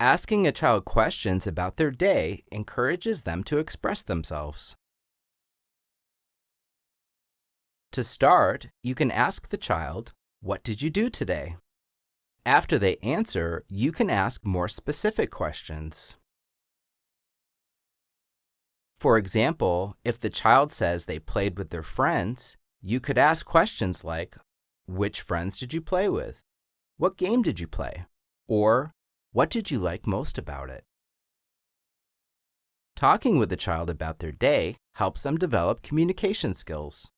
Asking a child questions about their day encourages them to express themselves. To start, you can ask the child, What did you do today? After they answer, you can ask more specific questions. For example, if the child says they played with their friends, you could ask questions like, Which friends did you play with? What game did you play? Or, What did you like most about it? Talking with the child about their day helps them develop communication skills.